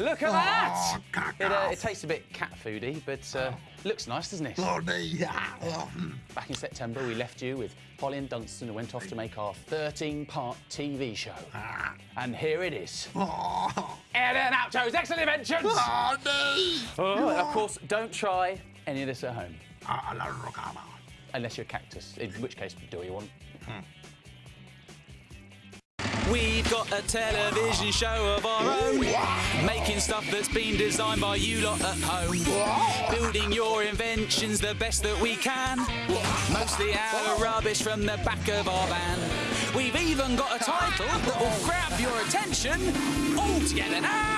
Look at that! Oh, It, uh, it tastes a bit cat foody, but uh, looks nice, doesn't it? Bloody. Back in September, we left you with Polly and Dunstan and went off to make our 13-part TV show. Ah. And here it is. Oh, and Oucho's Excellent Inventions! bloody. Oh, and of course, don't try any of this at home. Ah. Unless you're a cactus, in which case, do what you want. We've got a television show of our own, making stuff that's been designed by you lot at home. Building your inventions the best that we can, mostly out of rubbish from the back of our van. We've even got a title that will grab your attention. All together now.